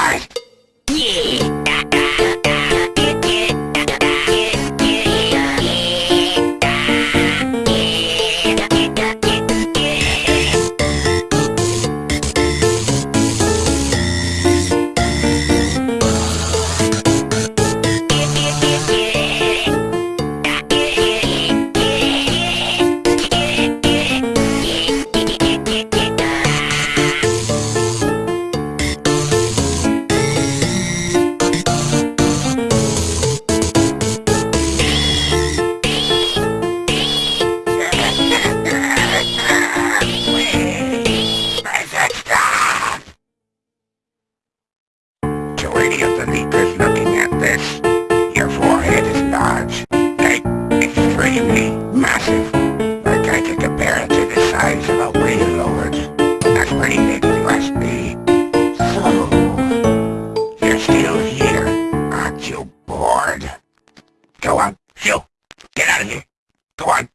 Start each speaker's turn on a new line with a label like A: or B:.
A: die! Of the deep is looking at this. Your forehead is large, like extremely massive. I try to compare it to the size of a whale That's pretty big you must be. So, you're still here, aren't you bored? Go on, you! Get out of here! Go on!